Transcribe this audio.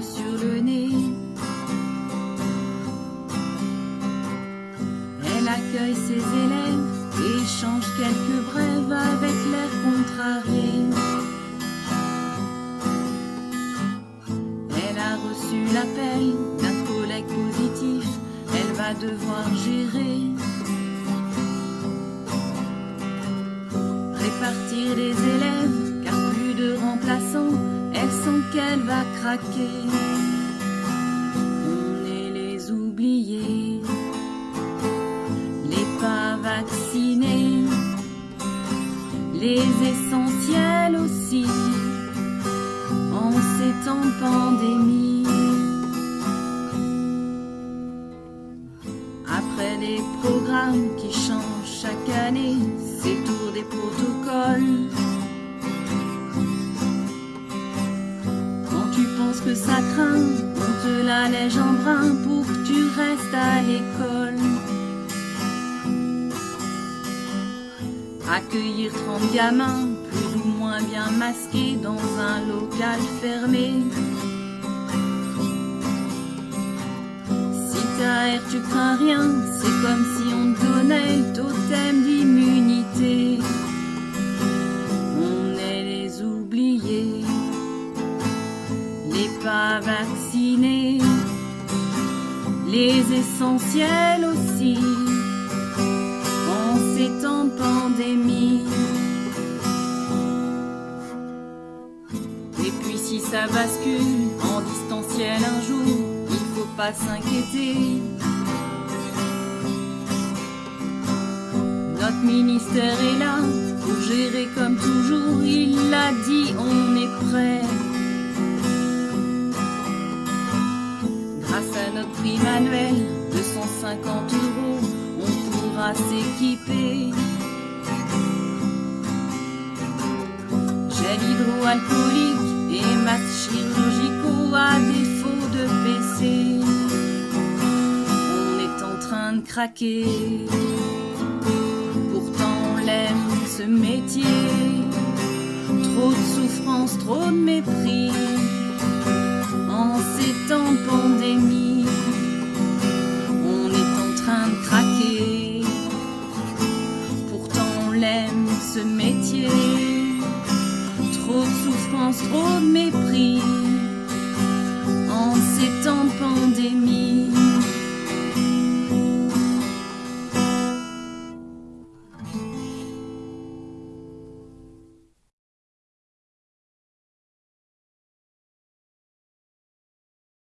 sur le nez. Elle accueille ses élèves, échange quelques brèves avec l'air contrarié. Elle a reçu l'appel d'un collègue positif, elle va devoir gérer. Répartir les élèves, car plus de remplaçants, qu'elle va craquer. On est les oubliés, les pas vaccinés, les essentiels aussi, en ces temps pandémie. Après des programmes qui changent chaque année, c'est tour des on te la lège en brin pour que tu restes à l'école. Accueillir 30 gamins, plus ou moins bien masqués dans un local fermé. Si t'as air, tu crains rien, c'est comme si on te donnait le totem pas vaccinés, les essentiels aussi, en ces temps de pandémie. Et puis si ça bascule en distanciel un jour, il faut pas s'inquiéter. Notre ministère est là pour gérer comme Grâce à notre prime annuel de 150 euros, on pourra s'équiper. Gel hydroalcoolique et masques chirurgicaux à défaut de PC. On est en train de craquer. Pourtant on l'aime ce métier. Trop de souffrance, trop de mépris. En ces temps. l'aime ce métier. Trop de souffrance, trop de mépris.